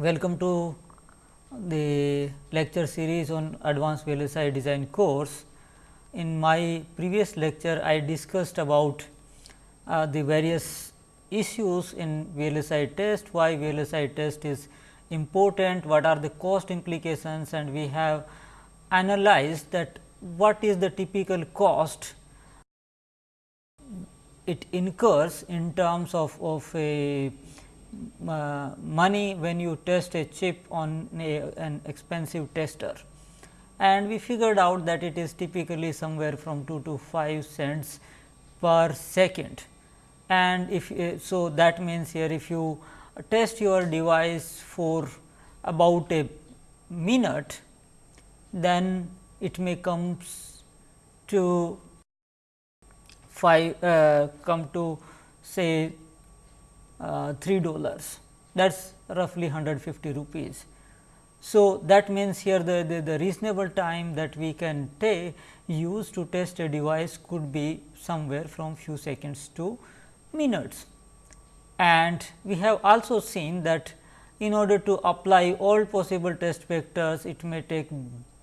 Welcome to the lecture series on advanced VLSI design course. In my previous lecture, I discussed about uh, the various issues in VLSI test, why VLSI test is important, what are the cost implications and we have analyzed that what is the typical cost it incurs in terms of, of a uh, money when you test a chip on a, an expensive tester. And we figured out that it is typically somewhere from 2 to 5 cents per second. And if uh, so, that means here if you test your device for about a minute, then it may comes to 5 uh, come to say 3 dollars that is roughly 150 rupees. So, that means here the, the, the, reasonable time that we can take use to test a device could be somewhere from few seconds to minutes. And we have also seen that in order to apply all possible test vectors, it may take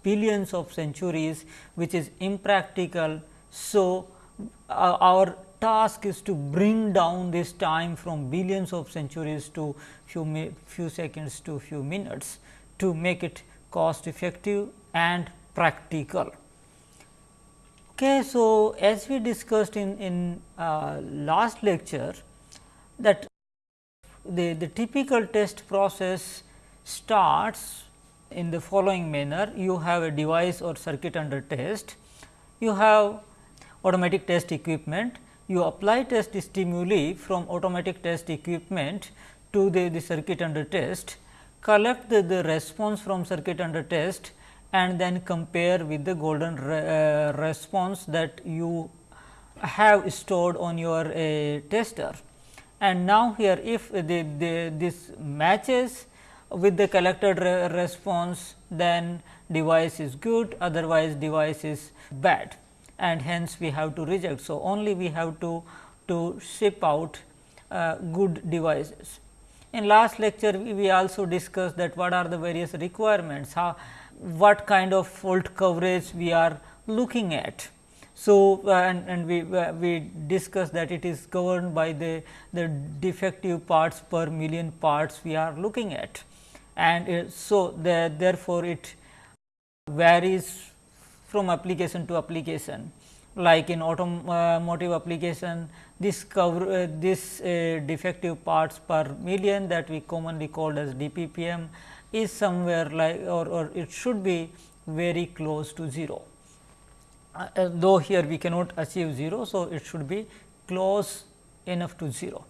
billions of centuries which is impractical. So, uh, our task is to bring down this time from billions of centuries to few, few seconds to few minutes to make it cost effective and practical. Okay, so, as we discussed in, in uh, last lecture that the, the typical test process starts in the following manner. You have a device or circuit under test, you have automatic test equipment, you apply test stimuli from automatic test equipment to the, the circuit under test, collect the, the response from circuit under test and then compare with the golden re, uh, response that you have stored on your uh, tester. And now, here if the, the, this matches with the collected re response then device is good otherwise device is bad and hence we have to reject. So, only we have to, to ship out uh, good devices. In last lecture we, we also discussed that what are the various requirements, how, what kind of fault coverage we are looking at. So, uh, and, and we, uh, we discussed that it is governed by the, the defective parts per million parts we are looking at. And uh, so, the, therefore, it varies from application to application like in automotive application this cover uh, this uh, defective parts per million that we commonly called as DPPM is somewhere like or, or it should be very close to 0. Uh, uh though here we cannot achieve 0. So, it should be close enough to 0.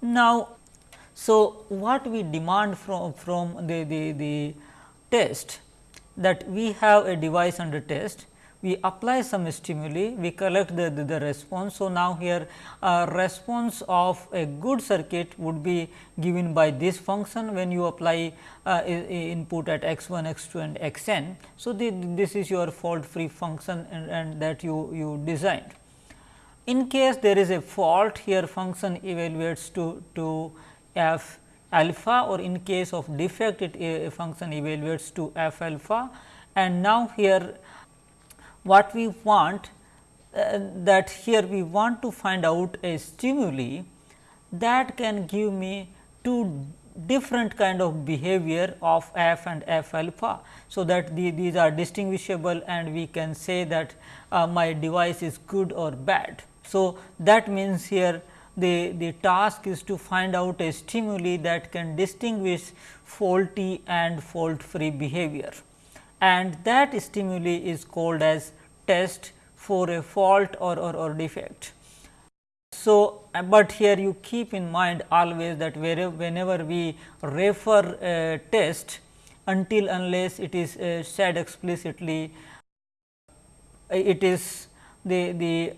Now, so what we demand from, from the, the, the test that we have a device under test, we apply some stimuli, we collect the, the, the response. So, now here a response of a good circuit would be given by this function when you apply uh, input at x 1, x 2 and x n. So, the, this is your fault free function and, and that you, you designed. In case there is a fault here function evaluates to, to f alpha or in case of defect it a function evaluates to f alpha and now here what we want uh, that here we want to find out a stimuli that can give me two different kind of behavior of f and f alpha. So, that the, these are distinguishable and we can say that uh, my device is good or bad. So, that means here the, the task is to find out a stimuli that can distinguish faulty and fault free behavior and that stimuli is called as test for a fault or, or, or defect. So, but here you keep in mind always that wherever whenever we refer a test until unless it is uh, said explicitly it is the, the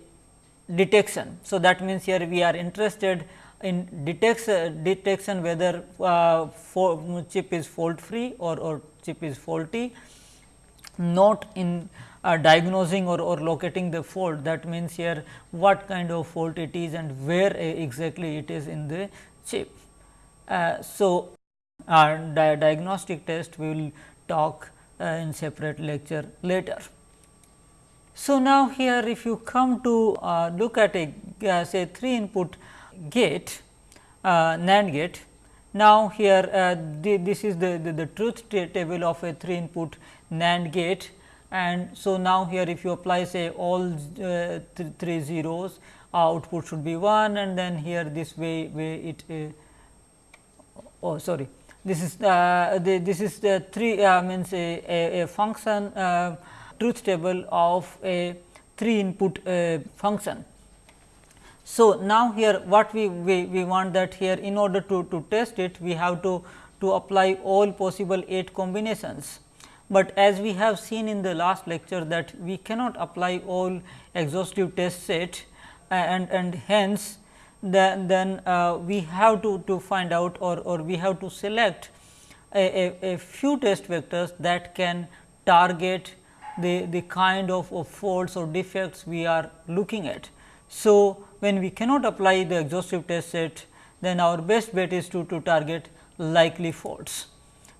detection. So, that means here we are interested in detection, detection whether uh, chip is fault free or, or chip is faulty, not in uh, diagnosing or, or locating the fault that means here what kind of fault it is and where uh, exactly it is in the chip. Uh, so, uh, di diagnostic test we will talk uh, in separate lecture later. So, now here if you come to uh, look at a uh, say 3 input gate uh, NAND gate. Now, here uh, this is the, the, the truth table of a 3 input NAND gate. And so now here if you apply say all uh, th 3 zeros output should be 1 and then here this way way it uh, oh sorry. This is the, this is the 3 uh, means a, a, a function truth table of a 3 input uh, function. So, now here what we, we, we want that here in order to, to test it we have to, to apply all possible 8 combinations but as we have seen in the last lecture that we cannot apply all exhaustive test set and, and hence then, then uh, we have to, to find out or, or we have to select a, a, a few test vectors that can target the, the kind of, of faults or defects we are looking at. So, when we cannot apply the exhaustive test set then our best bet is to, to target likely faults.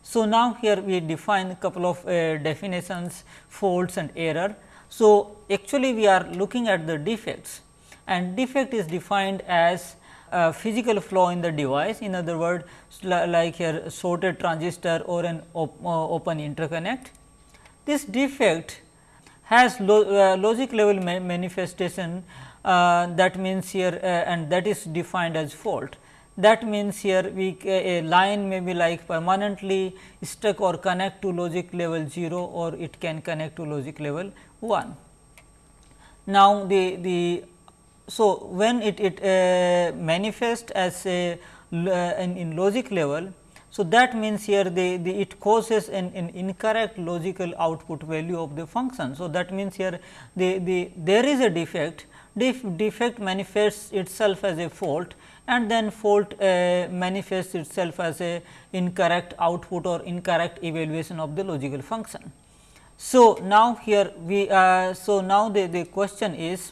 So, now here we define a couple of uh, definitions faults and error. So, actually we are looking at the defects and defect is defined as a physical flaw in the device in other words like here shorted transistor or an op, uh, open interconnect. This defect has lo, uh, logic level ma manifestation uh, that means here uh, and that is defined as fault that means here we a line may be like permanently stuck or connect to logic level 0 or it can connect to logic level 1. Now, the, the so when it, it uh, manifests as a uh, in, in, logic level, so that means here it causes an, an incorrect logical output value of the function. So, that means here the, the there is a defect, Def, defect manifests itself as a fault and then fault uh, manifests itself as a incorrect output or incorrect evaluation of the logical function. So, now here we uh, so now the, the question is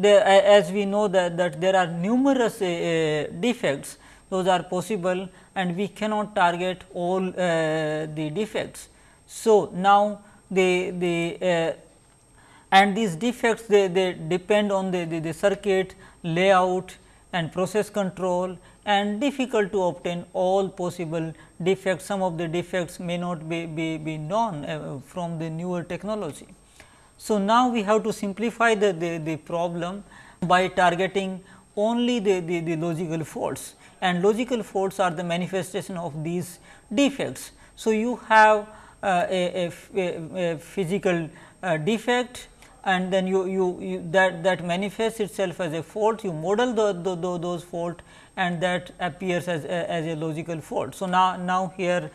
the, uh, as we know that, that there are numerous uh, uh, defects those are possible and we cannot target all uh, the defects. So, now the, the and these defects they, they depend on the, the, the circuit layout and process control and difficult to obtain all possible defects. Some of the defects may not be, be, be known uh, from the newer technology. So, now we have to simplify the, the, the problem by targeting only the, the, the logical faults and logical faults are the manifestation of these defects. So, you have uh, a, a, a, physical uh, defect and then you, you, you, that that manifests itself as a fault you model the, the, the, those fault and that appears as a, as a logical fault. So, now, now here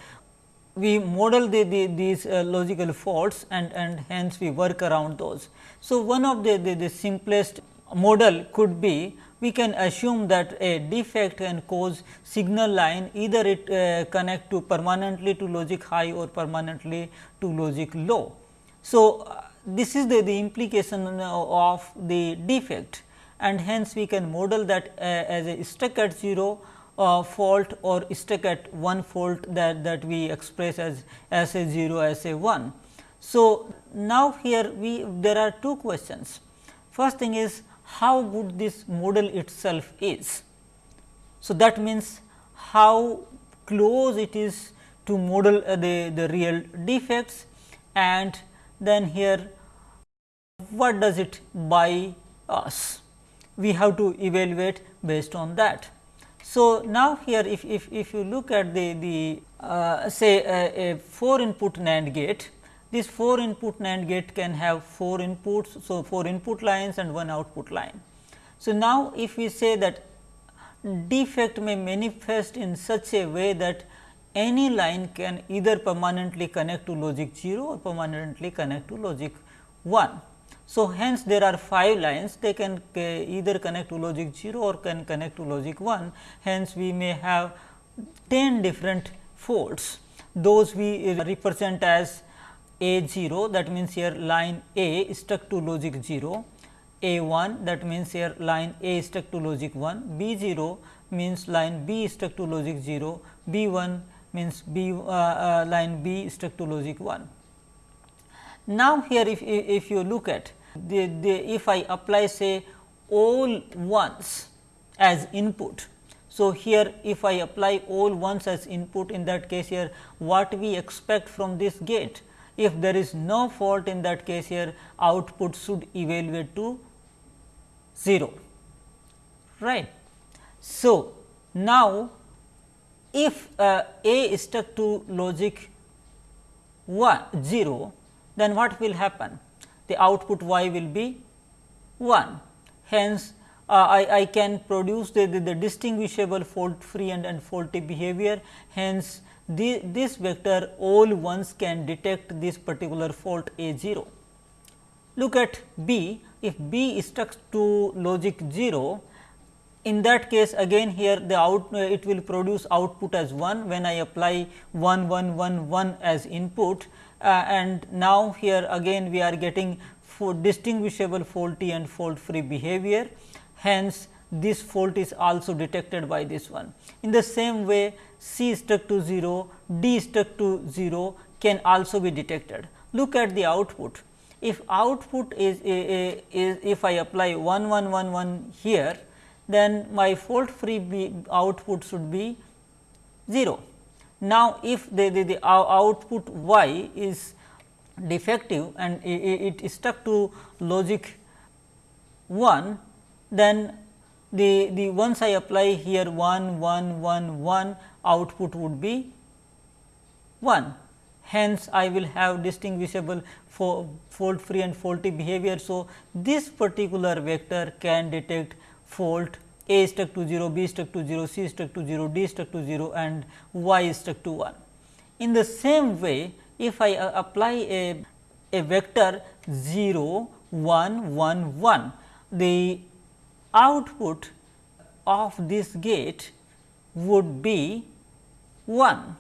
we model the, the these uh, logical faults and, and hence we work around those. So, one of the, the, the simplest model could be we can assume that a defect can cause signal line either it uh, connect to permanently to logic high or permanently to logic low. So, uh, this is the, the implication of the defect and hence we can model that uh, as a stuck at 0 uh, fault or stuck at 1 fault that, that we express as as a 0 as a 1. So, now here we there are two questions. First thing is how good this model itself is. So, that means how close it is to model uh, the, the real defects and then here what does it buy us? We have to evaluate based on that. So, now here if, if, if you look at the, the uh, say a, a 4 input NAND gate, this 4 input NAND gate can have 4 inputs. So, 4 input lines and 1 output line. So, now if we say that defect may manifest in such a way that any line can either permanently connect to logic 0 or permanently connect to logic 1. So, hence there are 5 lines they can either connect to logic 0 or can connect to logic 1. Hence, we may have 10 different faults those we represent as A 0 that means, here line A stuck to logic 0, A 1 that means, here line A stuck to logic 1, B 0 means line B stuck to logic 0, B 1 means B uh, uh, line B stuck to logic 1. Now, here if, if you look at the, the if I apply say all ones as input. So, here if I apply all ones as input in that case here what we expect from this gate if there is no fault in that case here output should evaluate to 0 right. So, now if uh, A is stuck to logic 1 0 then what will happen? The output y will be 1 hence uh, I, I can produce the, the, the distinguishable fault free and, and faulty behavior. Hence the, this vector all ones can detect this particular fault a 0. Look at B if B is stuck to logic 0 in that case again here the out it will produce output as 1 when I apply 1 1 1 1 as input uh, and now here again we are getting distinguishable faulty and fault free behavior hence this fault is also detected by this one. In the same way C stuck to 0, D stuck to 0 can also be detected. Look at the output. If output is, is if I apply 1 1 1 1 here, then my fault free output should be 0. Now, if the, the, the uh, output y is defective and it, it is stuck to logic 1, then the, the once I apply here 1 1 1 1 output would be 1. Hence, I will have distinguishable for fault free and faulty behavior. So, this particular vector can detect fault A stuck to 0, B stuck to 0, C stuck to 0, D stuck to 0 and Y stuck to 1. In the same way, if I uh, apply a, a vector 0, 1, 1, 1, the output of this gate would be 1.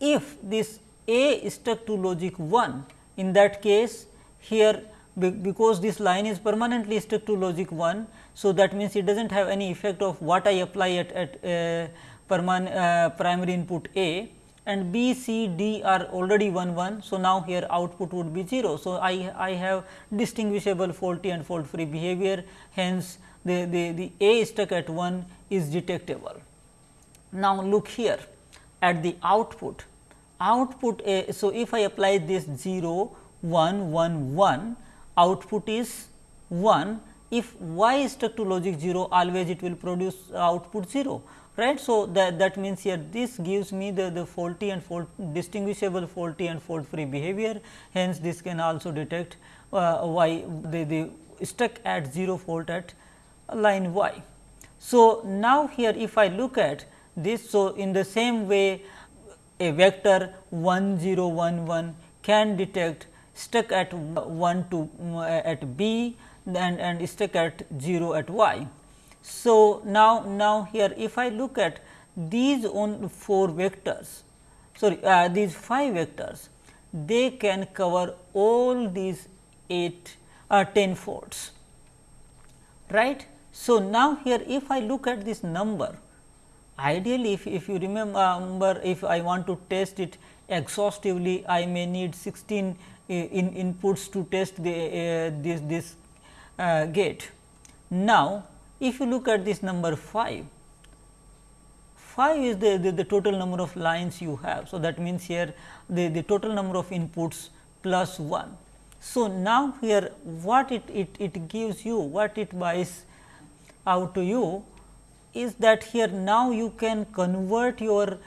If this A is stuck to logic 1, in that case here because this line is permanently stuck to logic 1. So, that means it does not have any effect of what I apply at, at uh, uh, primary input A and B, C, D are already 1 1. So, now here output would be 0. So, I, I have distinguishable faulty and fault free behavior hence, the, the, the A stuck at 1 is detectable. Now, look here at the output, output A. So, if I apply this 0, 1, 1, 1, output is 1. If y is stuck to logic 0, always it will produce output 0 right. So, that, that means here this gives me the, the faulty and fault distinguishable faulty and fault free behavior. Hence, this can also detect uh, y the, the stuck at 0 fault at line y. So, now here if I look at this. So, in the same way a vector 1 0 1 1 can detect stuck at 1 to uh, at b and, and stuck at 0 at y. So, now, now here if I look at these on 4 vectors sorry uh, these 5 vectors they can cover all these 8 uh, 10 faults right. So, now here if I look at this number ideally if, if you remember if I want to test it exhaustively I may need 16 uh, in inputs to test the uh, this this uh, gate. Now, if you look at this number 5, 5 is the, the, the, total number of lines you have. So, that means here the, the total number of inputs plus 1. So, now here what it, it, it gives you, what it buys out to you is that here now you can convert your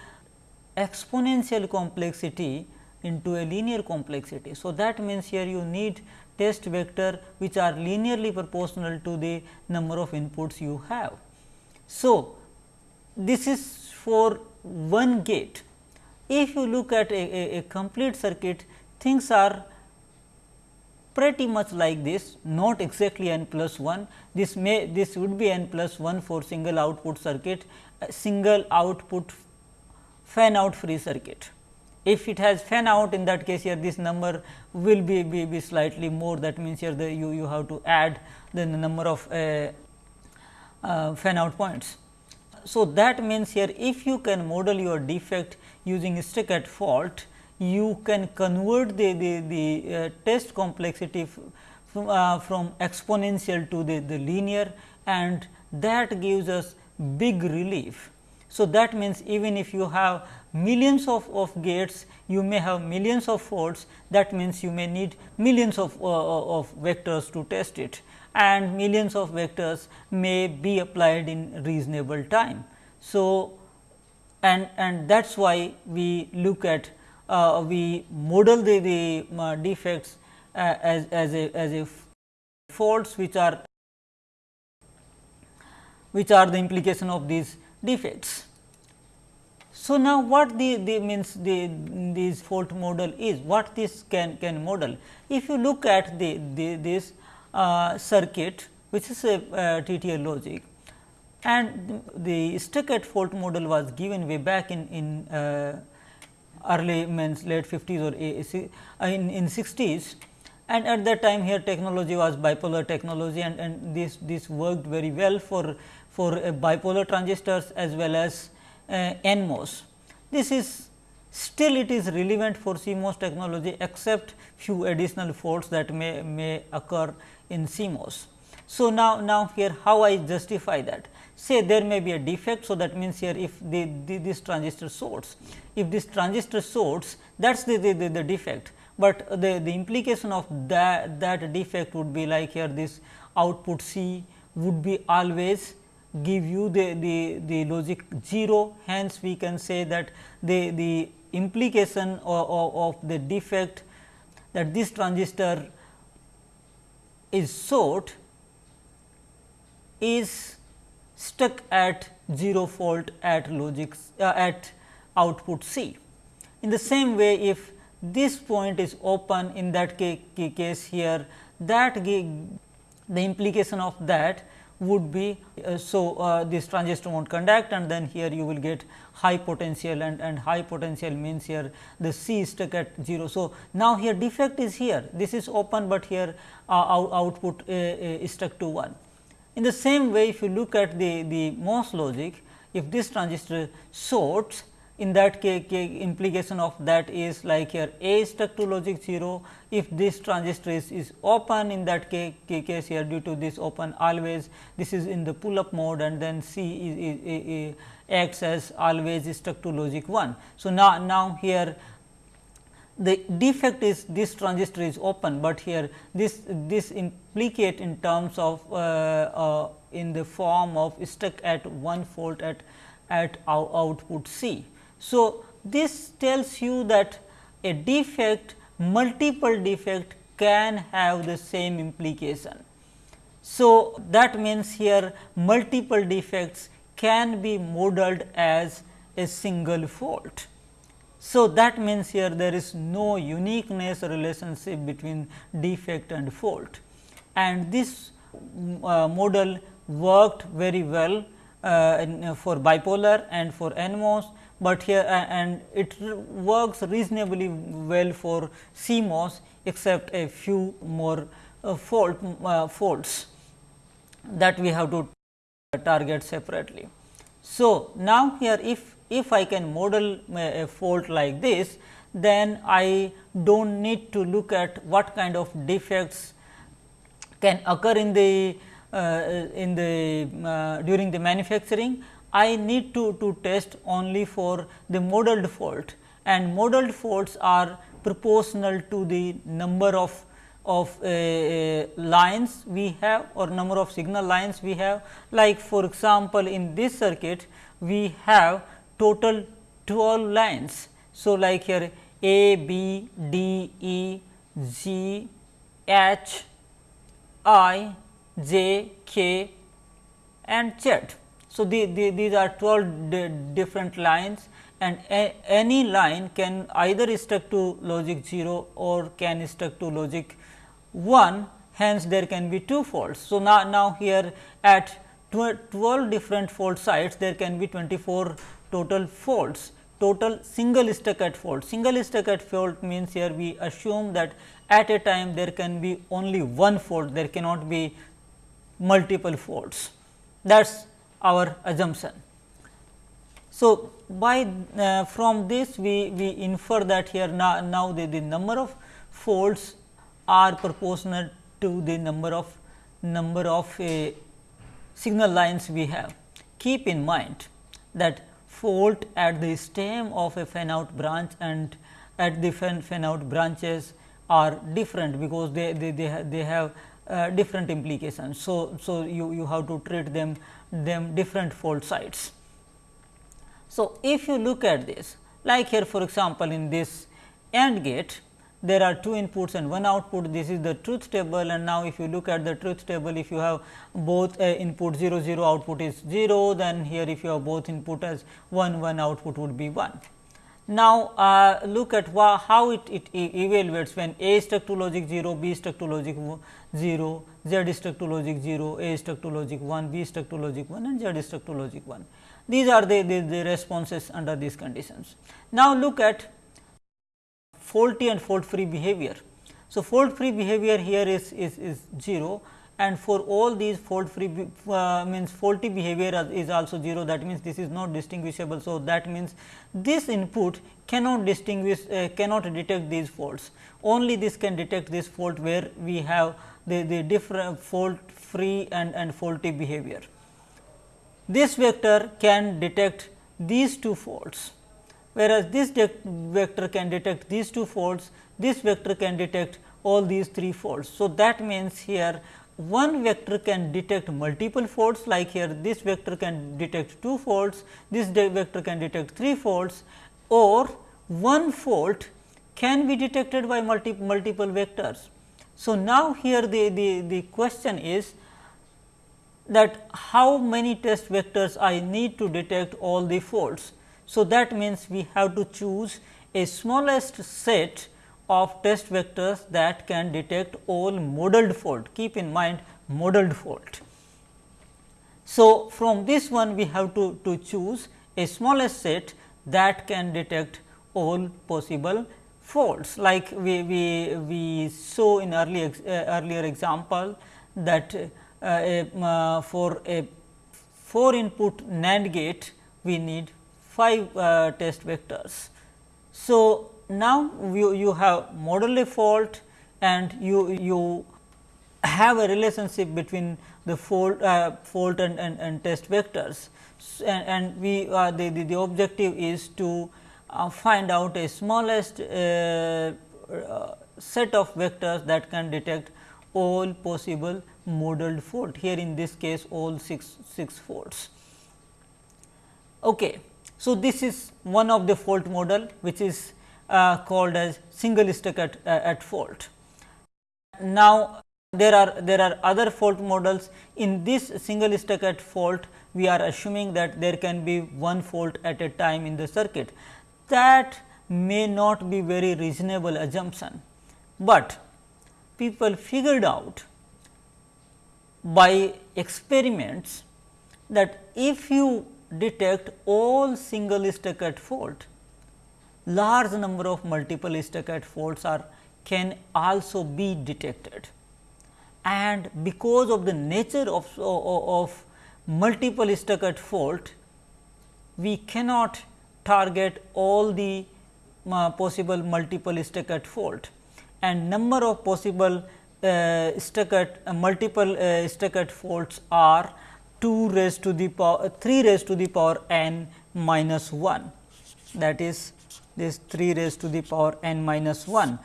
exponential complexity into a linear complexity. So, that means here you need test vector which are linearly proportional to the number of inputs you have. So, this is for one gate. If you look at a, a, a complete circuit, things are pretty much like this, not exactly n plus 1. This may this would be n plus 1 for single output circuit, single output fan out free circuit. If it has fan out in that case here this number will be, be, be slightly more that means here the you, you have to add the number of uh, uh, fan out points. so that means here if you can model your defect using stuck at fault, you can convert the, the, the uh, test complexity from, uh, from exponential to the, the linear and that gives us big relief. So, that means even if you have millions of, of gates, you may have millions of faults that means you may need millions of, uh, of vectors to test it and millions of vectors may be applied in reasonable time. So, and, and that is why we look at uh, we model the, the uh, defects uh, as, as a as a faults which are which are the implication of these defects. So, now what the, the means the this fault model is what this can can model. If you look at the, the this uh, circuit which is a uh, TTL logic and the stuck at fault model was given way back in, in uh, early means late 50s or uh, in, in 60s and at that time here technology was bipolar technology and, and this, this worked very well for, for uh, bipolar transistors as well as Uh, NMOS. This is still it is relevant for CMOS technology except few additional faults that may, may occur in CMOS. So, now, now here how I justify that say there may be a defect. So, that means here if the, the this transistor source, if this transistor source that is the, the, the, the, defect, but the, the implication of that, that defect would be like here this output C would be always give you the, the, the logic 0. Hence, we can say that the, the implication of, of, of the defect that this transistor is short is stuck at 0 fault at logic uh, at output C. In the same way, if this point is open in that case here that the implication of that would be uh, so uh, this transistor won't conduct and then here you will get high potential and, and high potential means here the C is stuck at 0. So, now here defect is here this is open, but here uh, output uh, uh, is stuck to 1. In the same way, if you look at the, the MOS logic, if this transistor shorts, in that case, implication of that is like here A is stuck to logic 0. If this transistor is, is open in that case, here due to this open always this is in the pull up mode and then C is, is, is, acts as always is stuck to logic 1. So, now, now here the defect is this transistor is open, but here this this implicate in terms of uh, uh, in the form of stuck at 1 fault at at output C. So, this tells you that a defect multiple defect can have the same implication. So, that means here multiple defects can be modeled as a single fault. So, that means here there is no uniqueness relationship between defect and fault and this uh, model worked very well uh, in, uh, for bipolar and for NMOS, but here and it works reasonably well for CMOS except a few more uh, fault uh, faults that we have to target separately. So, now here if if I can model a fault like this, then I do not need to look at what kind of defects can occur in the uh, in the uh, during the manufacturing. I need to, to test only for the modeled fault and modeled faults are proportional to the number of of uh, uh lines we have or number of signal lines we have like for example, in this circuit we have total 12 lines. So, like here A, B, D, E, G, H, I, J, K and Z. So, the, the, these are 12 different lines and a, any line can either stuck to logic 0 or can stuck to logic 1 hence there can be two faults. So, now, now here at 12 different fault sites there can be 24 total faults total single stuck at fault. Single stuck at fault means here we assume that at a time there can be only one fault, there cannot be multiple faults. That is our assumption. So, by uh, from this we, we infer that here now, now the, the number of faults are proportional to the number of number of uh, signal lines we have. Keep in mind that fault at the stem of a fan out branch and at the fan, fan out branches are different because they, they, they, ha they have uh, different implications. So, so you, you have to treat them them different fault sites. So, if you look at this like here for example, in this AND gate there are two inputs and one output this is the truth table and now if you look at the truth table if you have both uh, input 0 0 output is 0 then here if you have both input as 1 1 output would be 1. Now, uh, look at how it, it evaluates when A stuck to logic 0, B stuck to logic 0, Z stuck to logic 0, A stuck to logic 1, B stuck to logic 1 and Z stuck to logic 1. These are the, the, the responses under these conditions. Now, look at faulty and fault free behavior. So, fault free behavior here is, is, is 0 and for all these fault free uh, means faulty behavior is also 0 that means this is not distinguishable. So, that means this input cannot distinguish uh, cannot detect these faults only this can detect this fault where we have the, the different fault free and, and faulty behavior. This vector can detect these two faults whereas this vector can detect these two faults this vector can detect all these three faults. So, that means here one vector can detect multiple faults like here this vector can detect two faults, this vector can detect three faults or one fault can be detected by multi multiple vectors. So, now here the, the, the question is that how many test vectors I need to detect all the faults. So, that means we have to choose a smallest set of test vectors that can detect all modeled fault. Keep in mind modeled fault. So, from this one we have to, to choose a smallest set that can detect all possible faults like we, we, we saw in early uh, earlier example that uh, uh, for a 4 input NAND gate we need 5 uh, test vectors. So, now you, you have model a fault and you, you have a relationship between the fault, uh, fault and, and, and, test vectors and, and we uh, the, the, the, objective is to uh, find out a smallest uh, uh, set of vectors that can detect all possible modeled fault here in this case all 6, 6 faults. Okay. So, this is one of the fault model which is uh, called as single stuck at, uh, at fault. Now, there are there are other fault models. In this single stuck at fault we are assuming that there can be one fault at a time in the circuit. That may not be very reasonable assumption, but people figured out by experiments that if you detect all single stuck at fault large number of multiple stacked faults are can also be detected. And because of the nature of, of multiple stacked fault, we cannot target all the uh, possible multiple stacked fault and number of possible uh, stacked uh, multiple uh, stacked faults are 2 raised to the power 3 raised to the power n minus 1 that is this 3 raised to the power n minus 1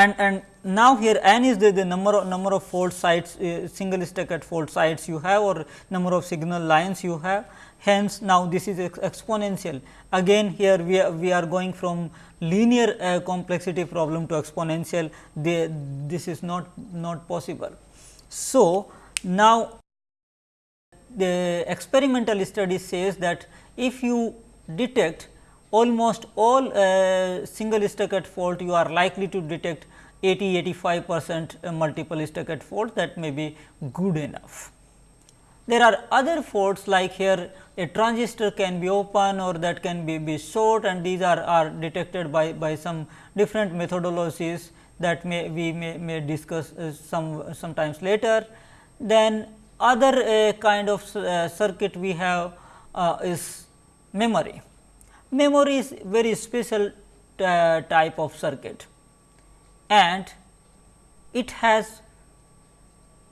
and and now here n is the, the number of number of fault sites uh, single stacked fault sites you have or number of signal lines you have. Hence now this is ex exponential. Again here we are, we are going from linear uh, complexity problem to exponential. They, this is not not possible. So now the experimental study says that if you detect almost all uh, single stacked fault you are likely to detect 80 85 percent multiple stacked fault that may be good enough. There are other faults like here a transistor can be open or that can be, be short and these are, are detected by, by some different methodologies that may we may, may discuss uh, some sometimes later. Then other uh, kind of uh, circuit we have uh, is memory. Memory is very special uh, type of circuit and it has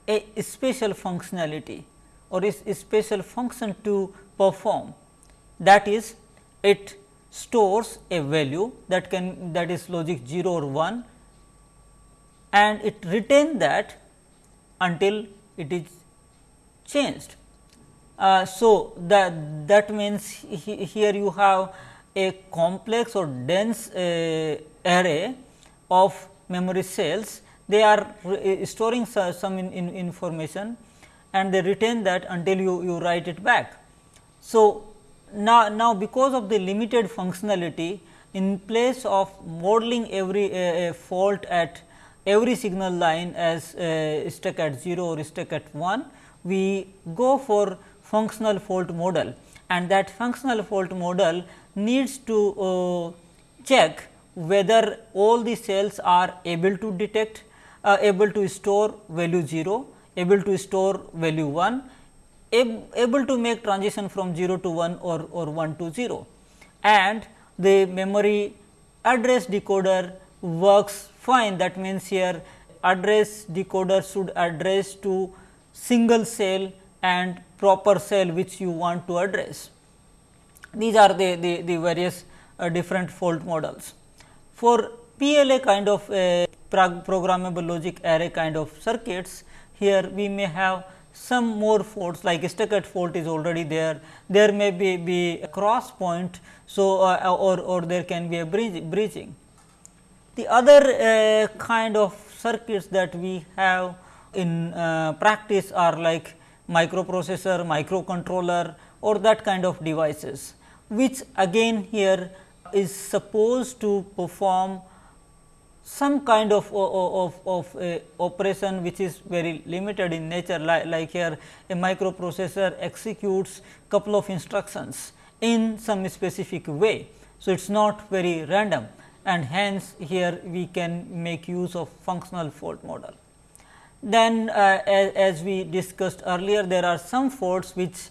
a special functionality or is a special function to perform that is it stores a value that can that is logic 0 or 1 and it retain that until it is changed. Uh, so, that that means he, here you have a complex or dense uh, array of memory cells they are storing some in, in information and they retain that until you, you write it back. So, now, now because of the limited functionality in place of modeling every fault at every signal line as uh, stuck at 0 or stuck at 1, we go for functional fault model and that functional fault model needs to uh, check whether all the cells are able to detect, uh, able to store value 0, able to store value 1, ab able to make transition from 0 to 1 or, or 1 to 0 and the memory address decoder works fine. That means here address decoder should address to single cell and proper cell which you want to address. These are the, the, the various uh, different fault models. For PLA kind of uh, programmable logic array kind of circuits, here we may have some more faults like stuck fault is already there, there may be, be a cross point. So, uh, or, or there can be a bridge, bridging. The other uh, kind of circuits that we have in uh, practice are like microprocessor, microcontroller or that kind of devices, which again here is supposed to perform some kind of, of, of uh, operation which is very limited in nature like, like here a microprocessor executes couple of instructions in some specific way. So, it is not very random and hence here we can make use of functional fault model. Then uh, as, as, we discussed earlier there are some faults which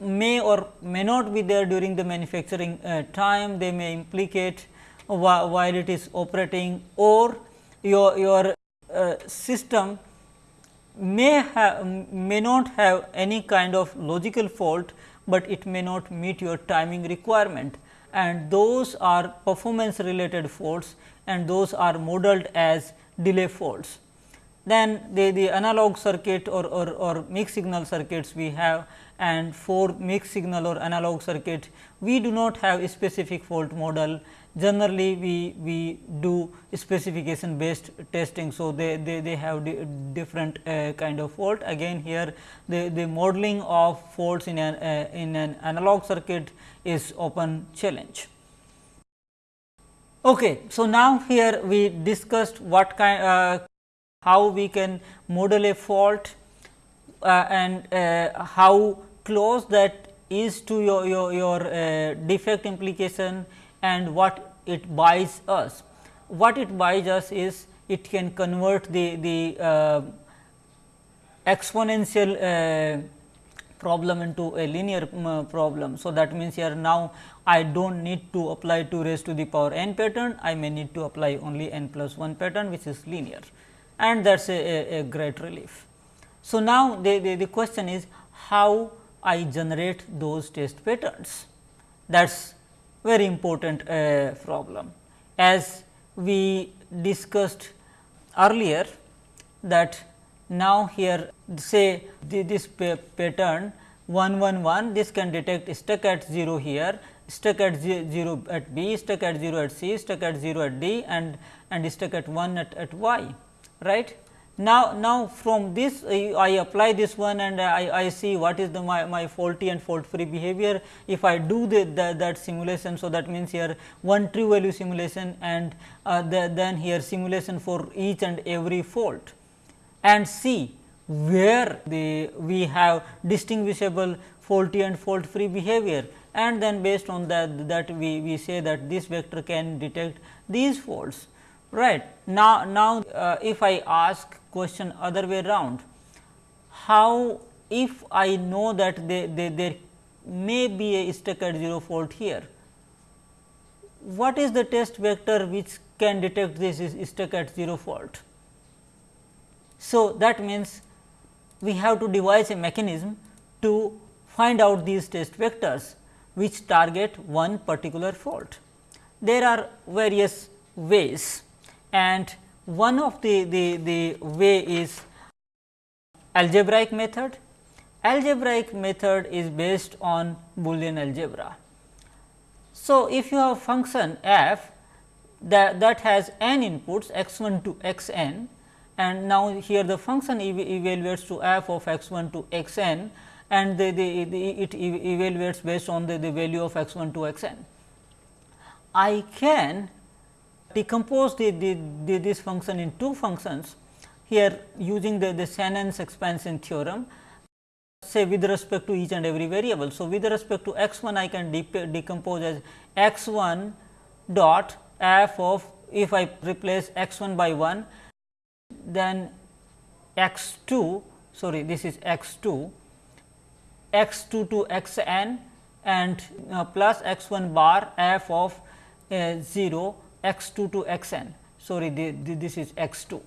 may or may not be there during the manufacturing uh, time, they may implicate while it is operating or your, your uh, system may have may not have any kind of logical fault, but it may not meet your timing requirement and those are performance related faults and those are modeled as delay faults. Then the, the analog circuit or, or, or mixed signal circuits we have and for mixed signal or analog circuit we do not have a specific fault model generally we, we do specification based testing. So, they, they, they have di different uh, kind of fault again here the, the modeling of faults in an, uh, in an analog circuit is open challenge. Okay, so, now here we discussed what kind uh, how we can model a fault uh, and uh, how close that is to your, your, your uh, defect implication and what it buys us. What it buys us is it can convert the, the uh, exponential uh, problem into a linear um, problem. So, that means, here now I do not need to apply 2 raised to the power n pattern, I may need to apply only n plus 1 pattern which is linear and that is a, a, a, great relief. So, now the, the, the question is how I generate those test patterns that is very important uh, problem. As we discussed earlier that now here say this pattern 111 this can detect stuck at 0 here, stuck at 0 at B, stuck at 0 at C, stuck at 0 at D and, and stuck at 1 at, at Y right. Now, now from this I apply this one and I, I see what is the my, my faulty and fault free behavior. If I do the, the, that simulation, so that means here one true value simulation and uh, the, then here simulation for each and every fault and see where the we have distinguishable faulty and fault free behavior and then based on that that we, we say that this vector can detect these faults right. Now, now uh, if I ask question other way round, how if I know that they, they, there may be a stuck at 0 fault here, what is the test vector which can detect this is stuck at 0 fault? So, that means we have to devise a mechanism to find out these test vectors which target one particular fault. There are various ways and one of the, the, the way is algebraic method. Algebraic method is based on Boolean algebra. So, if you have function f that, that has n inputs x 1 to x n and now here the function ev evaluates to f of x 1 to x n and the, the, the, it evaluates based on the, the value of x 1 to x n. I can decompose the, the, the, this function in two functions here using the, the Shannon's expansion theorem say with respect to each and every variable. So, with respect to x 1 I can de decompose as x 1 dot f of if I replace x 1 by 1 then x 2 sorry this is x 2 x 2 to x n and uh, plus x 1 bar f of uh, 0 x 2 to x n sorry the, the, this is x 2.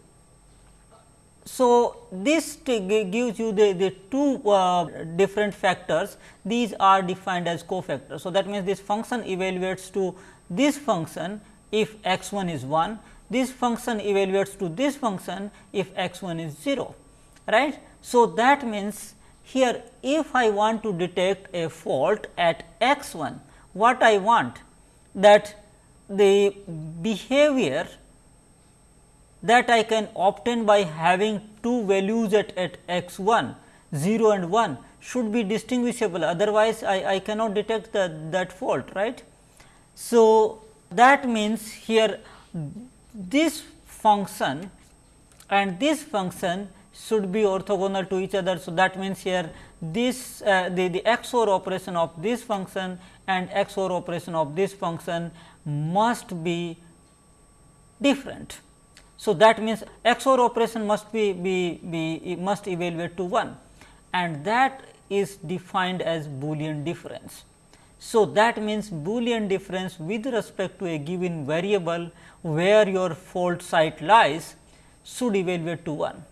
So, this gives you the, the two uh, different factors these are defined as cofactors. So, that means this function evaluates to this function if x 1 is 1 this function evaluates to this function if x 1 is 0 right. So, that means here if I want to detect a fault at x 1, what I want that the behavior that I can obtain by having two values at, at x 1 0 and 1 should be distinguishable otherwise, I, I cannot detect the, that fault right. So, that means here this function and this function should be orthogonal to each other. So, that means here this uh, the, the XOR operation of this function and XOR operation of this function must be different. So, that means XOR operation must be, be, be must evaluate to 1 and that is defined as Boolean difference. So, that means Boolean difference with respect to a given variable where your fault site lies should evaluate to 1.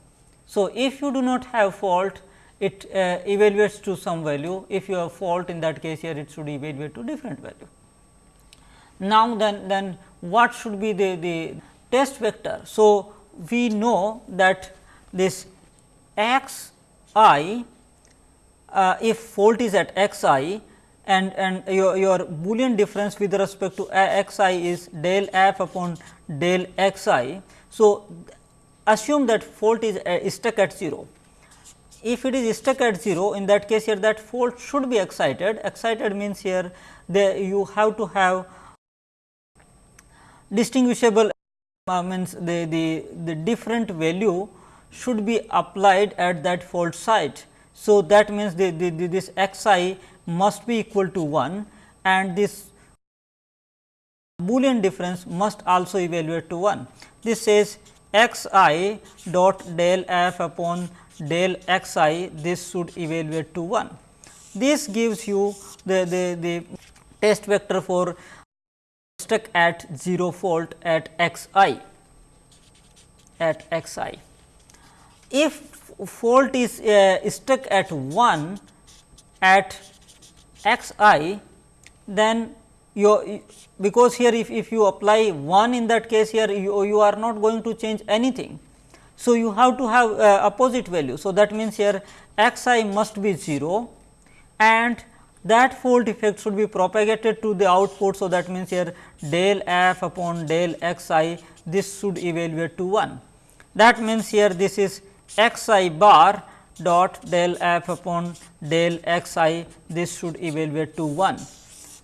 So, if you do not have fault it uh, evaluates to some value if you have fault in that case here it should evaluate to different value. Now, then, then what should be the, the test vector? So, we know that this x i uh, if fault is at x i and, and your, your Boolean difference with respect to x i is del f upon del x i. So, assume that fault is, uh, stuck at 0. If it is stuck at 0 in that case here that fault should be excited, excited means here the, you have to have distinguishable uh, means the, the, the different value should be applied at that fault site. So, that means the, the, the, this x i must be equal to 1 and this Boolean difference must also evaluate to 1. This says x i dot del f upon del x i this should evaluate to 1. This gives you the, the, the test vector for stuck at 0 fault at x i at x i. If fault is uh, stuck at 1 at x i then you because here if, if you apply 1 in that case here you, you are not going to change anything. So, you have to have uh, opposite value. So, that means here x i must be 0 and that fault effect should be propagated to the output. So, that means here del f upon del x i this should evaluate to 1. That means here this is x i bar dot del f upon del x i this should evaluate to 1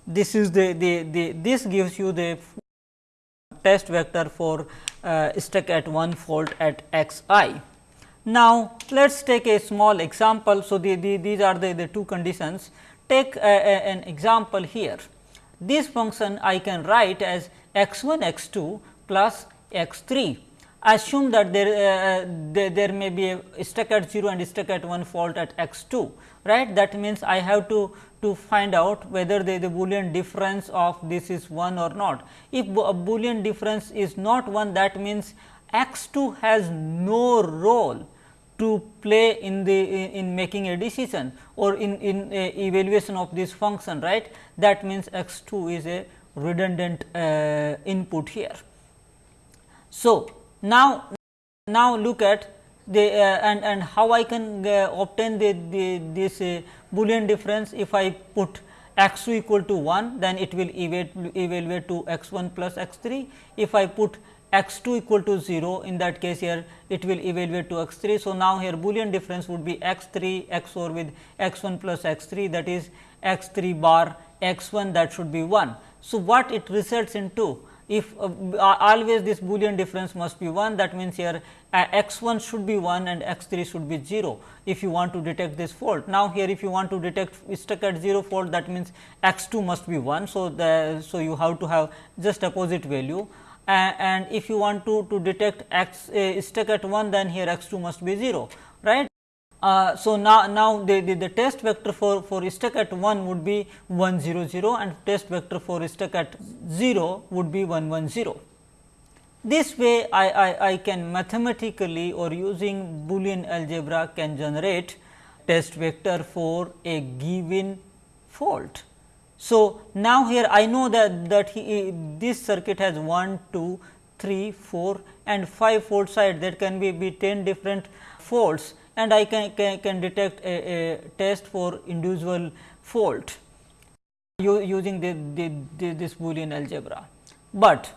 this is the, the, the this gives you the test vector for uh, stuck at one fault at x i. Now, let us take a small example. So, the, the, these are the, the two conditions. Take a, a, an example here. This function I can write as x 1 x 2 plus x 3. assume that there, uh, there, there, may be a stuck at 0 and stuck at 1 fault at x 2 right. That means, I have to to find out whether the, the boolean difference of this is 1 or not. If a boolean difference is not 1 that means, x 2 has no role to play in the in, in making a decision or in, in evaluation of this function right. That means, x 2 is a redundant uh, input here. So, now, now look at the uh, and and how I can uh, obtain the, the this uh, boolean difference if I put x 2 equal to 1 then it will evaluate, evaluate to x 1 plus x 3. If I put x 2 equal to 0 in that case here it will evaluate to x 3. So, now here boolean difference would be x 3 x 4 with x 1 plus x 3 that is x 3 bar x 1 that should be 1. So, what it results into if uh, always this boolean difference must be 1 that means here uh, x 1 should be 1 and x 3 should be 0 if you want to detect this fault. Now, here if you want to detect stuck at 0 fault that means x 2 must be 1. So, the, so you have to have just opposite value and if you want to, to detect x stuck at 1 then here x 2 must be 0 right. Uh, so, now, now the, the, the, test vector for, for stuck at 1 would be 1 0 0 and test vector for stuck at 0 would be 1 1 0. This way I, I, I can mathematically or using Boolean algebra can generate test vector for a given fault. So, now here I know that, that he, this circuit has 1, 2, 3, 4 and 5 fault site that can be, be 10 different faults and I can, can, can detect a, a, test for individual fault using the, the, the, this Boolean algebra. But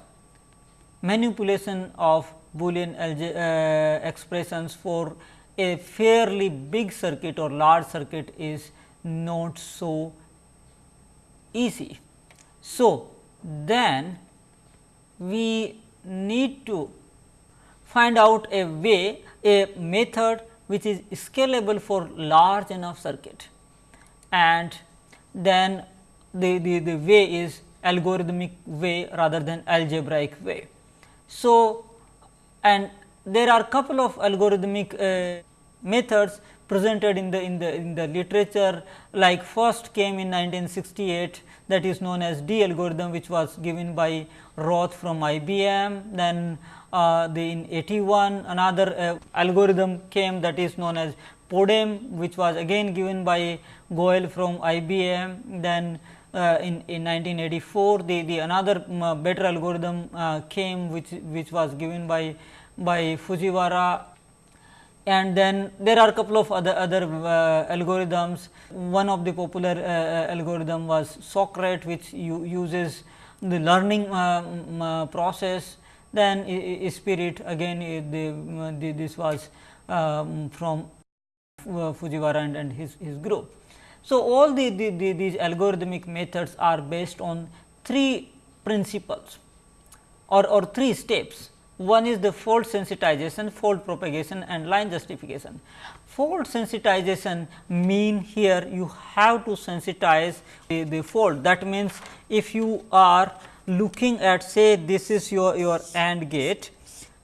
manipulation of Boolean uh, expressions for a fairly big circuit or large circuit is not so easy. So, then we need to find out a way a method which is scalable for large enough circuit and then the, the, the way is algorithmic way rather than algebraic way. So, and there are couple of algorithmic uh, methods presented in the in the in the literature like first came in 1968 that is known as D. Algorithm which was given by Roth from IBM then uh, the in 81 another uh, algorithm came that is known as PODEM which was again given by Goel from IBM then uh, in, in 1984 the, the another uh, better algorithm uh, came which which was given by by Fujiwara and then there are a couple of other other uh, algorithms one of the popular uh, algorithm was Socrates which uses the learning uh, process then spirit again the, the, this was um, from uh, Fujiwara and, and his, his group. So, all the, the, the, these algorithmic methods are based on three principles or, or three steps. One is the fault sensitization, fault propagation and line justification. Fault sensitization mean here you have to sensitize the, the fault that means, if you are looking at say this is your, your AND gate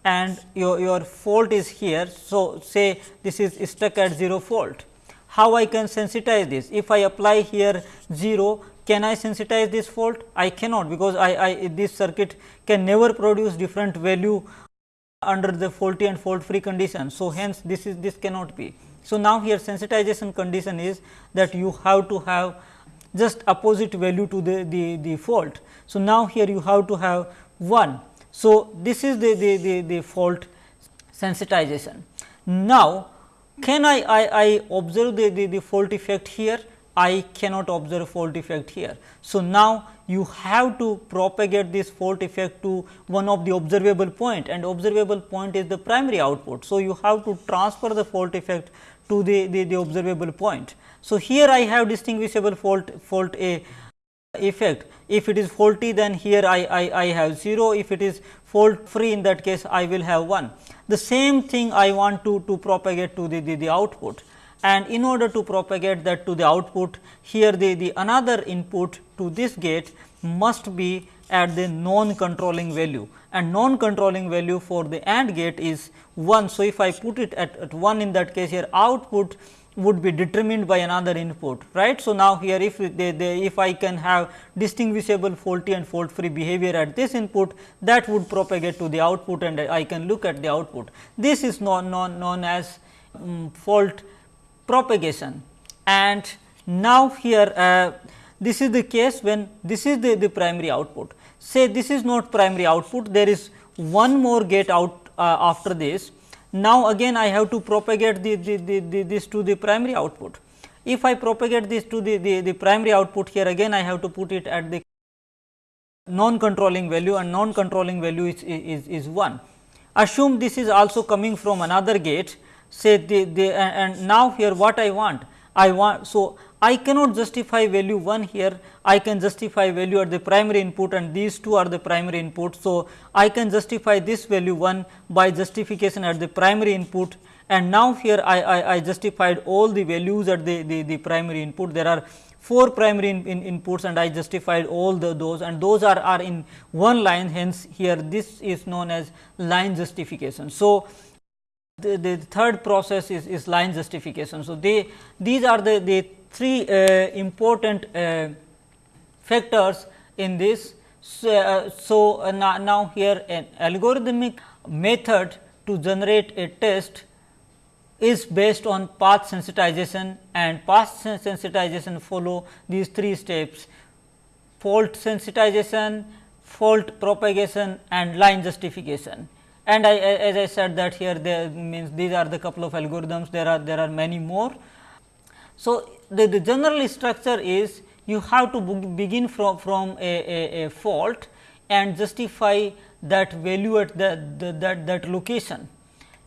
and your, your fault is here. So, say this is stuck at 0 fault. How I can sensitize this? If I apply here 0, can I sensitize this fault? I cannot because I, I this circuit can never produce different value under the faulty and fault free condition. So, hence this is this cannot be. So, now here sensitization condition is that you have to have just opposite value to the, the, the fault. So, now here you have to have 1. So, this is the, the, the, the fault sensitization. Now, can I, I, I observe the, the, the fault effect here? I cannot observe fault effect here. So, now you have to propagate this fault effect to one of the observable point and observable point is the primary output. So, you have to transfer the fault effect to the, the, the observable point. So, here I have distinguishable fault fault A effect. If it is faulty then here I, I, I have 0, if it is fault free in that case I will have 1. The same thing I want to, to propagate to the, the, the output and in order to propagate that to the output here the, the another input to this gate must be at the non controlling value and non controlling value for the AND gate is 1. So, if I put it at, at 1 in that case here output would be determined by another input right. So, now here if they, they, if I can have distinguishable faulty and fault free behavior at this input that would propagate to the output and I can look at the output. This is known, known, known as um, fault propagation and now here uh, this is the case when this is the, the primary output. Say this is not primary output there is one more gate out uh, after this now, again I have to propagate the, the, the, this to the primary output. If I propagate this to the, the, the primary output here again I have to put it at the non controlling value and non controlling value is, is, is 1. Assume this is also coming from another gate say the, the and now here what I want I want. So, I cannot justify value 1 here, I can justify value at the primary input and these two are the primary input. So, I can justify this value 1 by justification at the primary input and now here I, I, I justified all the values at the, the, the primary input. There are 4 primary in, in inputs and I justified all the those and those are, are in one line hence here this is known as line justification. So, the, the third process is, is line justification. So, they these are the, the three uh, important uh, factors in this. So, uh, so uh, now, now, here an algorithmic method to generate a test is based on path sensitization and path sensitization follow these three steps fault sensitization, fault propagation and line justification. And I, as I said that here there means these are the couple of algorithms there are there are many more. So, the, the general structure is you have to begin from, from a, a, a fault and justify that value at the, the, that, that location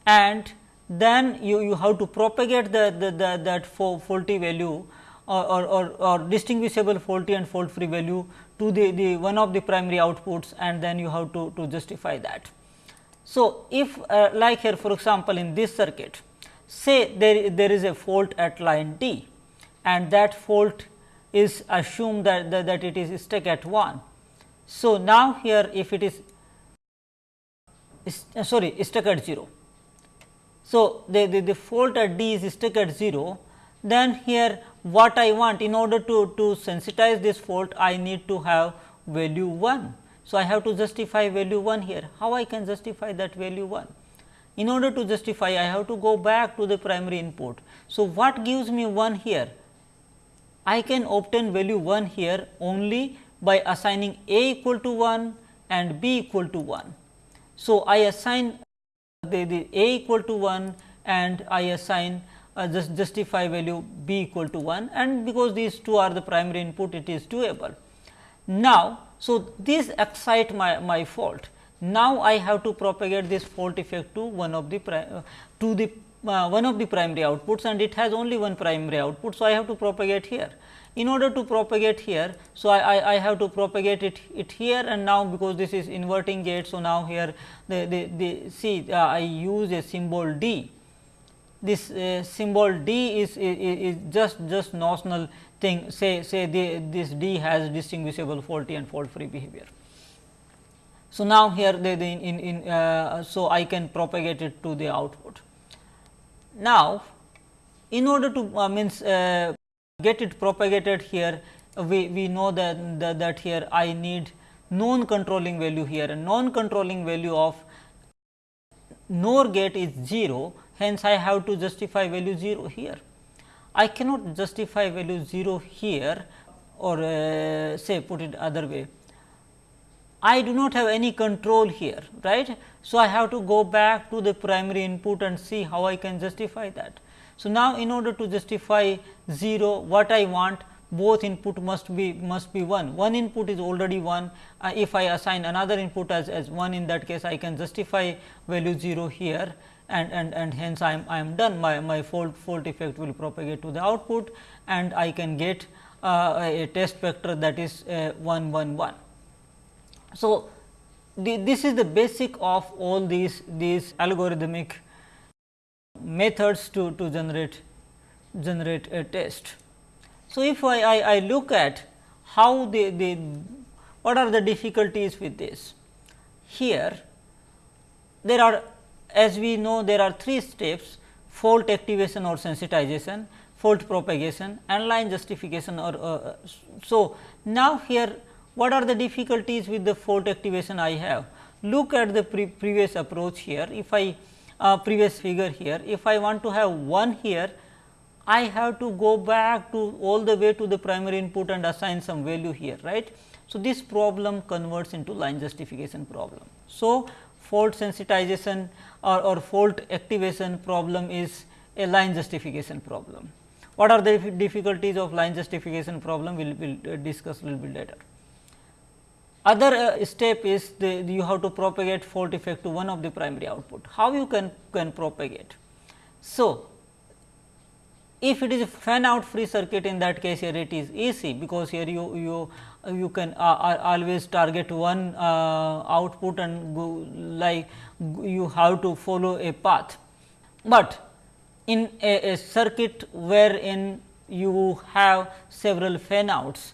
and then you, you have to propagate the, the, the that faulty value or, or, or, or, distinguishable faulty and fault free value to the, the one of the primary outputs and then you have to, to justify that. So, if uh, like here for example, in this circuit say there, there is a fault at line D and that fault is assumed that, that, that it is stuck at 1. So, now here if it is, uh, sorry stuck at 0. So, the, the, the fault at D is stuck at 0 then here what I want in order to, to sensitize this fault I need to have value 1. So, I have to justify value 1 here how I can justify that value 1 in order to justify I have to go back to the primary input. So, what gives me 1 here? I can obtain value 1 here only by assigning a equal to 1 and b equal to 1. So, I assign the, the a equal to 1 and I assign uh, just justify value b equal to 1 and because these two are the primary input it is doable. Now, so this excite my, my fault now, I have to propagate this fault effect to one of the uh, to the uh, one of the primary outputs and it has only one primary output. So, I have to propagate here. In order to propagate here, so I, I, I have to propagate it, it here and now because this is inverting gate. So, now here the, the, the see uh, I use a symbol D. This uh, symbol D is, is, is just just notional thing say say the, this D has distinguishable faulty and fault free behavior. So, now here the in, in uh, so I can propagate it to the output. Now, in order to uh, means uh, get it propagated here we, we know that, that, that here I need non controlling value here and non controlling value of NOR gate is 0 hence I have to justify value 0 here. I cannot justify value 0 here or uh, say put it other way I do not have any control here right. So, I have to go back to the primary input and see how I can justify that. So, now in order to justify 0 what I want both input must be must be 1 one input is already 1 uh, if I assign another input as, as 1 in that case I can justify value 0 here and, and, and hence I am, I am done my, my fault, fault effect will propagate to the output and I can get uh, a test vector that is uh, 1 1 1. So, the, this is the basic of all these these algorithmic methods to, to generate generate a test. So, if I, I, I look at how the, the what are the difficulties with this? here there are as we know there are three steps fault activation or sensitization, fault propagation and line justification or uh, so now here what are the difficulties with the fault activation I have look at the pre previous approach here if I uh, previous figure here if I want to have 1 here I have to go back to all the way to the primary input and assign some value here right. So, this problem converts into line justification problem. So, fault sensitization or, or fault activation problem is a line justification problem. What are the difficulties of line justification problem we will we'll discuss a little bit later. Other uh, step is the, you have to propagate fault effect to one of the primary output. How you can, can propagate? So, if it is a fan out free circuit in that case here it is easy because here you you you can uh, always target one uh, output and go like you have to follow a path. But in a, a circuit wherein you have several fan outs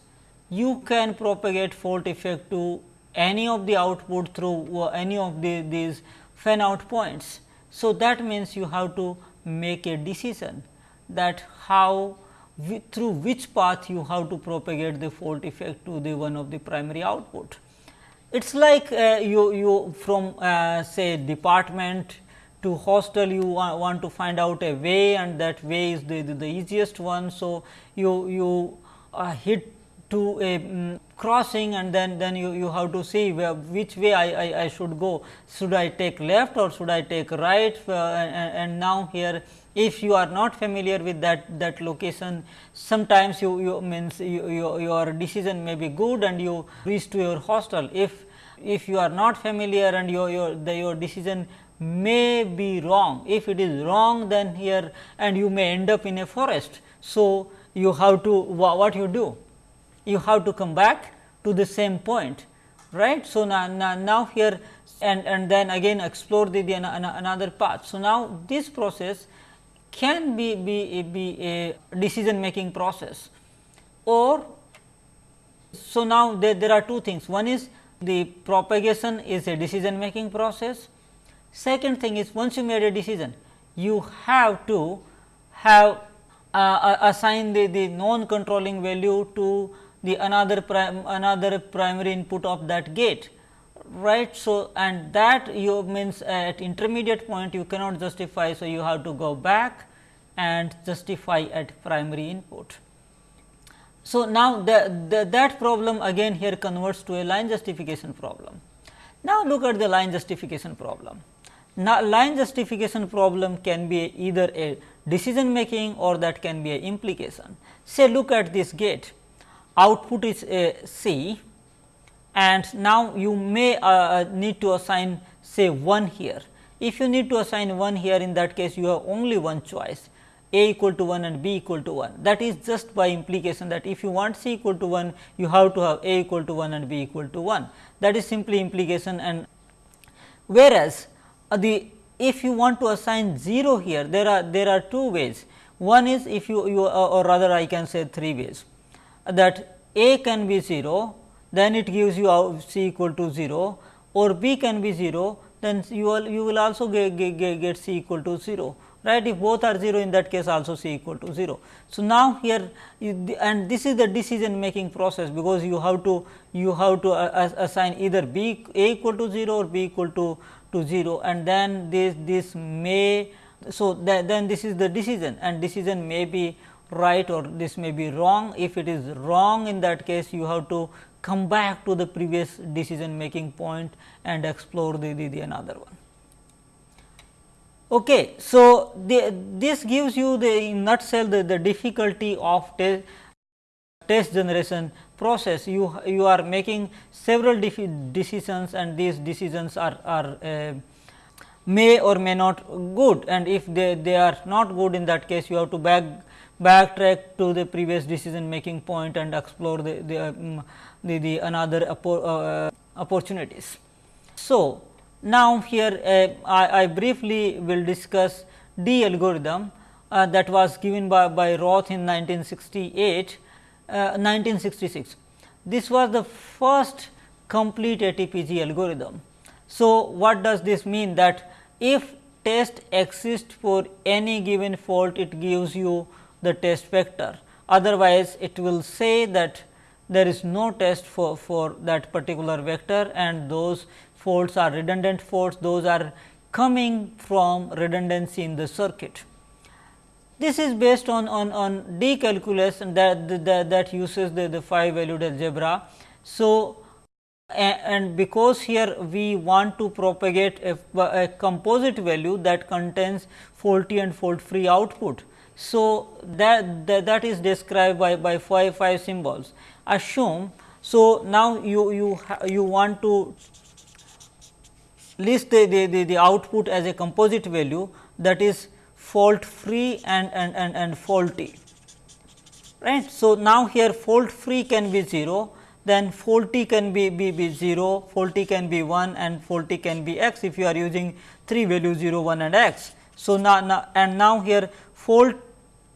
you can propagate fault effect to any of the output through uh, any of the, these fan out points. So, that means you have to make a decision that how through which path you have to propagate the fault effect to the one of the primary output. It is like uh, you, you from uh, say department to hostel you wa want to find out a way and that way is the, the, the easiest one. So, you, you uh, hit to a um, crossing and then then you, you have to see which way I, I, I, should go should I take left or should I take right uh, and, and, now here if you are not familiar with that that location sometimes you, you means you, you, your decision may be good and you reach to your hostel if if you are not familiar and your your the, your decision may be wrong if it is wrong then here and you may end up in a forest so you have to what you do you have to come back to the same point right. So, now, now, now here and, and then again explore the, the another path. So, now this process can be, be, be a decision making process. Or so now there, there are two things. One is the propagation is a decision making process. Second thing is once you made a decision you have to have uh, assign the, the non controlling value to the another prim another primary input of that gate right. So, and that you means at intermediate point you cannot justify. So, you have to go back and justify at primary input. So, now the, the, that problem again here converts to a line justification problem. Now, look at the line justification problem. Now, line justification problem can be either a decision making or that can be a implication. Say look at this gate output is a C and now you may uh, uh, need to assign say 1 here. If you need to assign 1 here in that case you have only one choice. A equal to 1 and b equal to 1 that is just by implication that if you want c equal to 1 you have to have a equal to 1 and b equal to 1 that is simply implication. And whereas uh, the if you want to assign 0 here there are there are two ways. One is if you, you uh, or rather I can say three ways. That A can be 0, then it gives you C equal to 0 or B can be 0, then you will, you will also get, get, get C equal to 0 right if both are 0 in that case also C equal to 0. So, now here and this is the decision making process because you have to you have to uh, assign either B A equal to 0 or B equal to to 0 and then this this may so then this is the decision and decision may be right or this may be wrong. If it is wrong in that case you have to come back to the previous decision making point and explore the, the, the another one. Okay. So, the, this gives you the in nutshell the, the difficulty of te test generation process. You, you are making several decisions and these decisions are, are uh, may or may not good and if they, they are not good in that case you have to back backtrack to the previous decision making point and explore the, the, um, the, the another uh, opportunities. So, now here uh, I, I, briefly will discuss D algorithm uh, that was given by, by Roth in 1968, 1966. Uh, this was the first complete ATPG algorithm. So, what does this mean that if test exists for any given fault it gives you the test vector otherwise it will say that there is no test for, for that particular vector and those faults are redundant faults those are coming from redundancy in the circuit. This is based on, on, on D calculus that, that, that uses the, the 5 valued algebra. So, and because here we want to propagate a, a, composite value that contains faulty and fault free output. So, that, that, that is described by, by 5, 5 symbols. Assume, so now you, you, you want to list the, the, the, the output as a composite value that is fault free and, and, and, and faulty. Right. So, now here fault free can be 0, then faulty can be, be, be 0, faulty can be 1 and faulty can be x if you are using 3 values 0, 1 and x. So, now, now and now here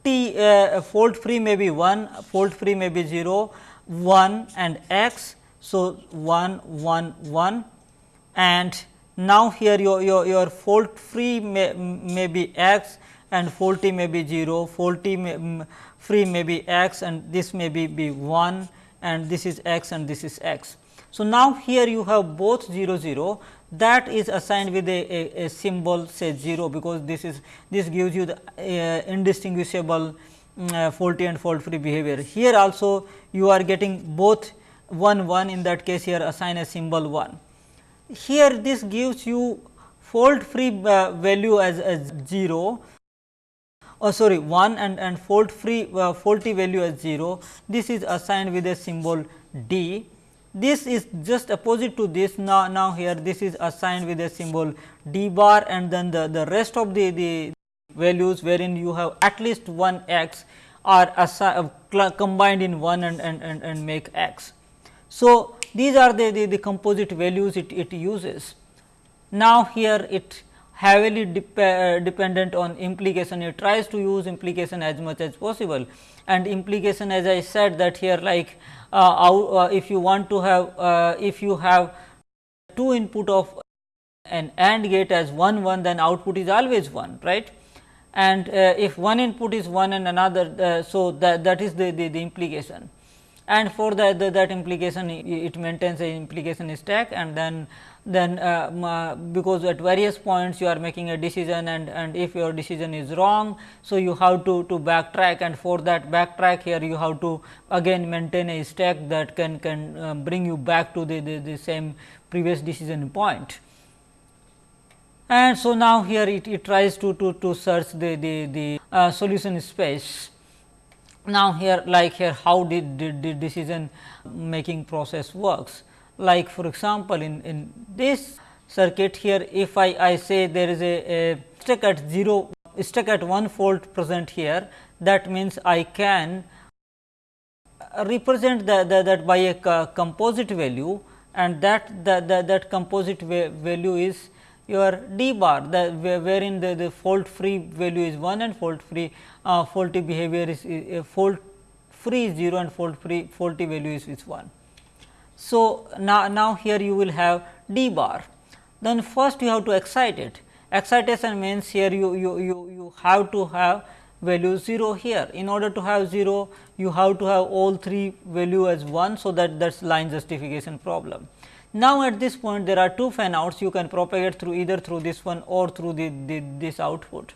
faulty uh, fault free may be 1, fault free may be 0, 1 and x. So, 1, 1, 1 and now here your, your, your fault free may, may be x and faulty may be 0, faulty may, free may be x and this may be, be 1 and this is x and this is x. So, now here you have both 0 0 that is assigned with a, a, a symbol say 0 because this is this gives you the uh, indistinguishable um, uh, faulty and fault free behavior. Here also you are getting both 1 1 in that case here assign a symbol 1. Here this gives you fault free uh, value as, as 0 oh sorry 1 and, and fault free uh, faulty value as 0 this is assigned with a symbol d this is just opposite to this now now here this is assigned with a symbol d bar and then the the rest of the the values wherein you have at least one x are uh, combined in one and, and, and, and make x. So, these are the, the, the composite values it, it uses. Now, here it heavily dep uh, dependent on implication. It tries to use implication as much as possible. And implication as I said that here like uh, uh, if you want to have uh, if you have two input of an AND gate as 1 1 then output is always 1 right? And uh, if one input is 1 and another uh, so that that is the, the, the implication. And for that the, that implication it maintains a implication stack and then then uh, because at various points you are making a decision and, and if your decision is wrong. So, you have to, to backtrack and for that backtrack here you have to again maintain a stack that can, can uh, bring you back to the, the, the same previous decision point. And so, now here it, it tries to, to, to search the, the, the uh, solution space. Now, here like here how did the decision making process works like for example, in, in this circuit here if I, I say there is a, a stuck at 0 stuck at 1 fault present here that means I can represent the, the, that by a composite value and that the, the, that composite value is your d bar the wherein the, the fault free value is 1 and fault free uh, faulty behavior is uh, fault free is 0 and fault free faulty value is, is 1. So, now, now here you will have d bar. Then first you have to excite it. Excitation means here you, you, you, you have to have value 0 here. In order to have 0, you have to have all three value as 1. So, that that is line justification problem. Now, at this point there are two fan outs you can propagate through either through this one or through the, the this output.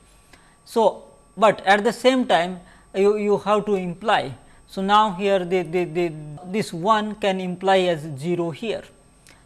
So, but at the same time you, you have to imply so, now here this 1 can imply as 0 here.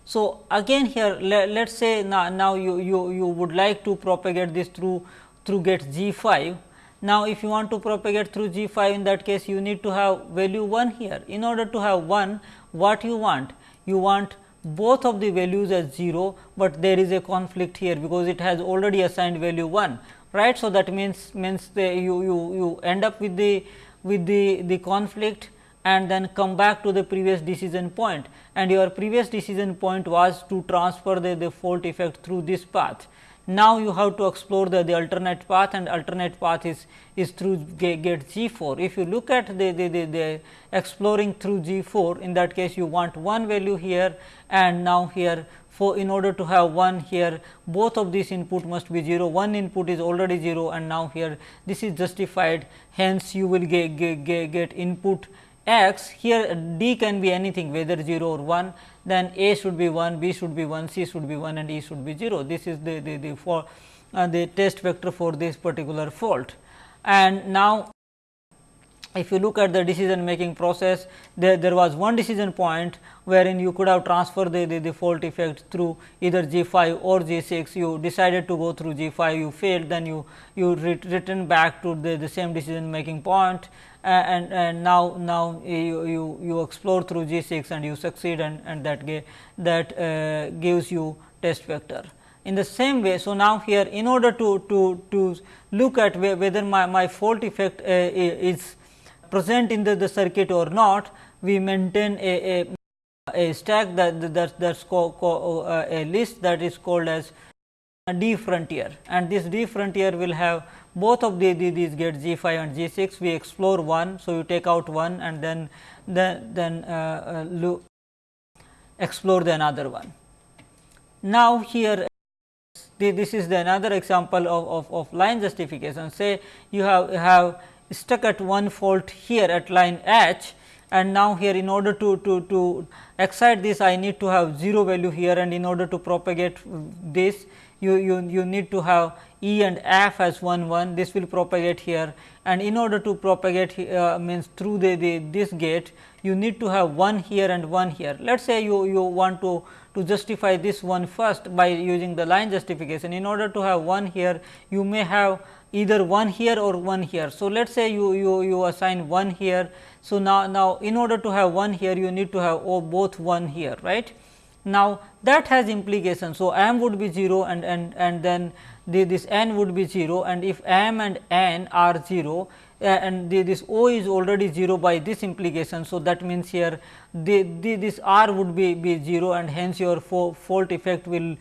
So, again here let us say now, now you, you, you would like to propagate this through through gate G 5. Now, if you want to propagate through G 5 in that case you need to have value 1 here. In order to have 1 what you want? You want both of the values as 0, but there is a conflict here because it has already assigned value 1 right. So, that means means the you, you, you end up with the with the, the conflict and then come back to the previous decision point and your previous decision point was to transfer the, the fault effect through this path. Now, you have to explore the, the alternate path and alternate path is, is through gate G 4. If you look at the, the, the, the exploring through G 4 in that case you want one value here and now here for in order to have 1 here both of these input must be 0 one input is already 0 and now here this is justified. Hence you will get, get, get input x. Here d can be anything whether 0 or 1 then a should be 1 b should be 1 c should be 1 and e should be 0 this is the the, the for uh, the test vector for this particular fault. And now if you look at the decision making process, there, there was one decision point wherein you could have transferred the, the, the fault effect through either G 5 or G 6. You decided to go through G 5, you failed, then you, you re return back to the, the same decision making point and, and now, now you, you, you explore through G 6 and you succeed and, and that, that uh, gives you test vector in the same way. So, now here in order to, to, to look at whether my, my fault effect uh, is present in the, the circuit or not, we maintain a, a, a stack that that that's uh, a list that is called as D frontier and this D frontier will have both of the, the, these gates G 5 and G 6 we explore one. So, you take out one and then then, then uh, uh, explore the another one. Now, here this is the another example of, of, of line justification say you have have stuck at one fault here at line H and now here in order to, to, to excite this I need to have 0 value here and in order to propagate this you, you, you need to have E and F as 1 1 this will propagate here. And in order to propagate uh, means through the, the this gate you need to have 1 here and 1 here. Let us say you, you want to, to justify this one first by using the line justification. In order to have 1 here you may have either 1 here or 1 here. So, let us say you, you, you assign 1 here. So, now, now in order to have 1 here you need to have oh, both 1 here right. Now, that has implication. So, m would be 0 and, and, and then the, this n would be 0 and if m and n are 0 uh, and the, this O is already 0 by this implication. So, that means here the, the, this R would be, be 0 and hence your fault effect will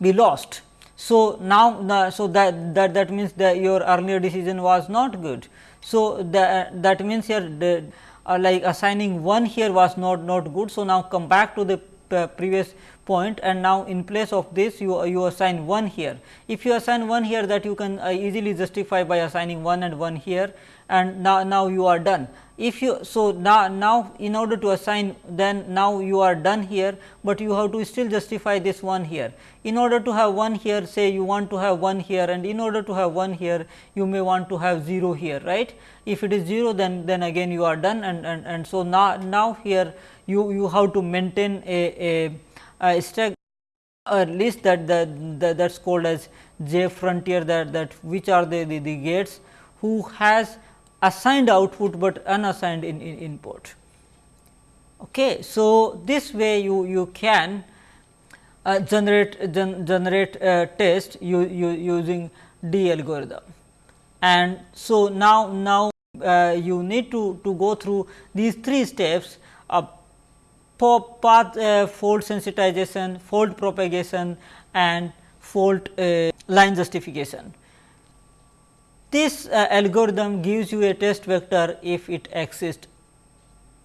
be lost. So, now so that, that that means that your earlier decision was not good. So, that that means here the, uh, like assigning 1 here was not not good. So, now come back to the uh, previous point and now in place of this you you assign 1 here. If you assign 1 here that you can uh, easily justify by assigning 1 and 1 here and now, now you are done. If you so now, now in order to assign then now you are done here, but you have to still justify this one here. In order to have one here say you want to have one here and in order to have one here you may want to have 0 here right. If it is 0 then then again you are done and, and, and so now, now here you, you have to maintain a, a, a stack list that, that, that that's called as j frontier that, that which are the, the, the gates who has assigned output, but unassigned in, in input. Okay. So, this way you, you can uh, generate gen, generate a test you, you using D algorithm. And so, now, now uh, you need to, to go through these three steps of path uh, fault sensitization, fault propagation and fault uh, line justification. This uh, algorithm gives you a test vector if it exists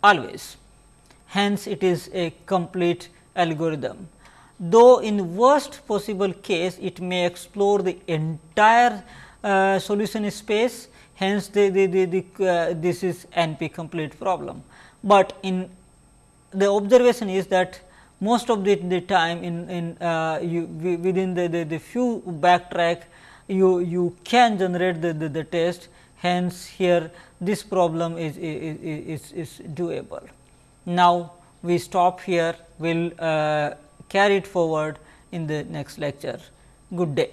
always. Hence, it is a complete algorithm. Though in worst possible case, it may explore the entire uh, solution space. Hence, the, the, the, the uh, this is NP complete problem. But in the observation is that most of the, the time in, in uh, you, within the, the, the few backtrack you, you can generate the, the, the test hence here this problem is, is, is, is doable. Now, we stop here we will uh, carry it forward in the next lecture. Good day.